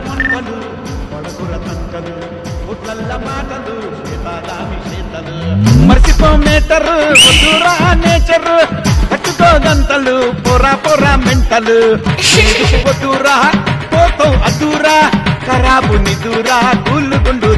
మంటలు పడకుర తంకలు పుట్లల్ల మాటలు శ్వేతాదామి చేతలు. మర్చిపో మేటరు వద్దురా నేచర్ కట్టుకో గంతలు పొరా పొరా మెంటలు. వద్దురా పోతావు అదురా ఖరాబు నిదురా కూలు గుండు